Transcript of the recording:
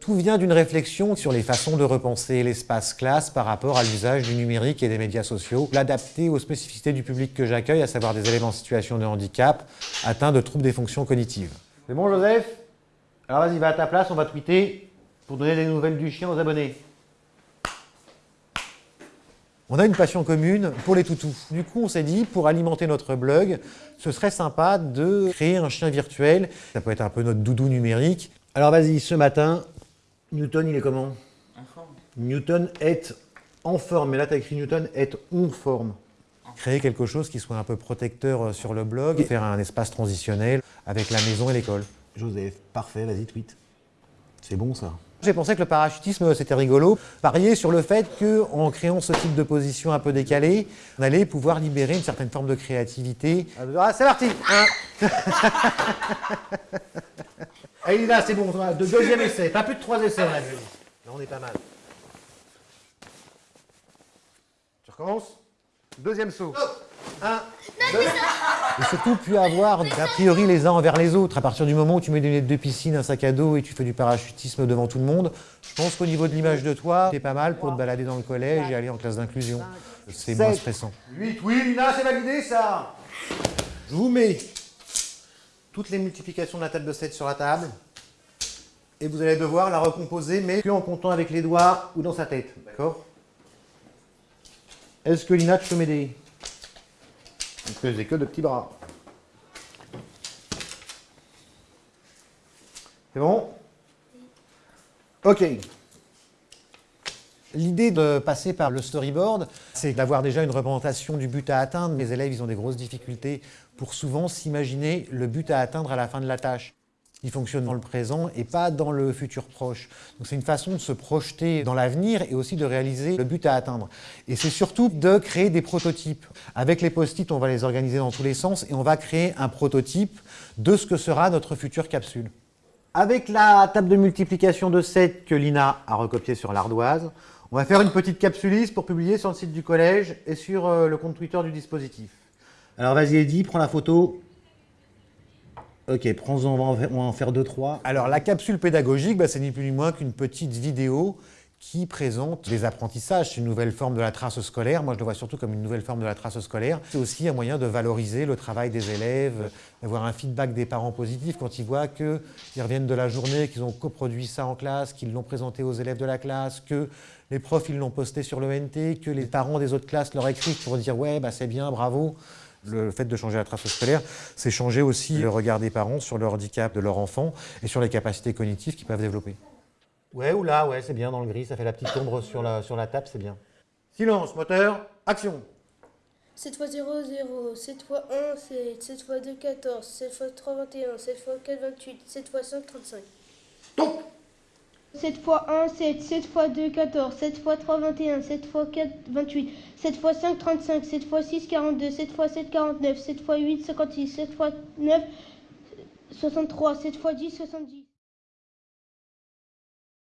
Tout vient d'une réflexion sur les façons de repenser l'espace classe par rapport à l'usage du numérique et des médias sociaux, l'adapter aux spécificités du public que j'accueille, à savoir des éléments en situation de handicap, atteints de troubles des fonctions cognitives. C'est bon Joseph Alors vas-y, va à ta place, on va tweeter pour donner des nouvelles du chien aux abonnés. On a une passion commune pour les toutous. Du coup, on s'est dit, pour alimenter notre blog, ce serait sympa de créer un chien virtuel. Ça peut être un peu notre doudou numérique. Alors vas-y, ce matin, Newton, il est comment En forme. Newton est en forme, mais là, tu as écrit Newton est en forme. Créer quelque chose qui soit un peu protecteur euh, sur le blog, faire un espace transitionnel avec la maison et l'école. Joseph, parfait, vas-y, tweet. C'est bon, ça. J'ai pensé que le parachutisme, c'était rigolo. Parier sur le fait qu'en créant ce type de position un peu décalée, on allait pouvoir libérer une certaine forme de créativité. Ah, c'est parti Allez, là, c'est bon, de deuxième essai. Pas plus de trois essais, on a vu. Là, on est pas mal. Tu recommences? Deuxième saut. Un, deux. Et surtout, plus avoir d'a priori les uns envers les autres. À partir du moment où tu mets des lunettes de piscine, un sac à dos et tu fais du parachutisme devant tout le monde, je pense qu'au niveau de l'image de toi, c'est pas mal pour te balader dans le collège et aller en classe d'inclusion. C'est moins stressant. 8, oui, Lina, c'est validé ça Je vous mets toutes les multiplications de la table de 7 sur la table. Et vous allez devoir la recomposer, mais que en comptant avec les doigts ou dans sa tête. D'accord? Est-ce que Lina, tu peux m'aider? Parce que j'ai que de petits bras. C'est bon? Ok. L'idée de passer par le storyboard, c'est d'avoir déjà une représentation du but à atteindre. Les élèves, ils ont des grosses difficultés pour souvent s'imaginer le but à atteindre à la fin de la tâche. Ils fonctionnent dans le présent et pas dans le futur proche. Donc c'est une façon de se projeter dans l'avenir et aussi de réaliser le but à atteindre. Et c'est surtout de créer des prototypes. Avec les post-it, on va les organiser dans tous les sens et on va créer un prototype de ce que sera notre future capsule. Avec la table de multiplication de 7 que Lina a recopiée sur l'ardoise, on va faire une petite capsuliste pour publier sur le site du collège et sur euh, le compte Twitter du dispositif. Alors vas-y Eddy, prends la photo. Ok, prends-en, on, va en faire deux, trois. Alors la capsule pédagogique, bah, c'est ni plus ni moins qu'une petite vidéo qui présente les apprentissages. C'est une nouvelle forme de la trace scolaire. Moi, je le vois surtout comme une nouvelle forme de la trace scolaire. C'est aussi un moyen de valoriser le travail des élèves, d'avoir un feedback des parents positif quand ils voient qu'ils reviennent de la journée, qu'ils ont coproduit ça en classe, qu'ils l'ont présenté aux élèves de la classe, que les profs ils l'ont posté sur l'ENT, que les parents des autres classes leur écrivent pour dire « ouais, bah, c'est bien, bravo ». Le fait de changer la trace scolaire, c'est changer aussi le regard des parents sur le handicap de leur enfant et sur les capacités cognitives qu'ils peuvent développer. Ouais, ou là, ouais, c'est bien dans le gris, ça fait la petite ombre sur la, sur la table, c'est bien. Silence, moteur, action 7 x 0, 0, 7 x 1, 7, 7 x 2, 14, 7 x 3, 21, 7 x 4, 28, 7 x 5, 35. Top 7 x 1, 7, 7 x 2, 14, 7 x 3, 21, 7 x 4, 28, 7 x 5, 35, 7 x 6, 42, 7 x 7, 49, 7 x 8, 56, 7 x 9, 63, 7 x 10, 70.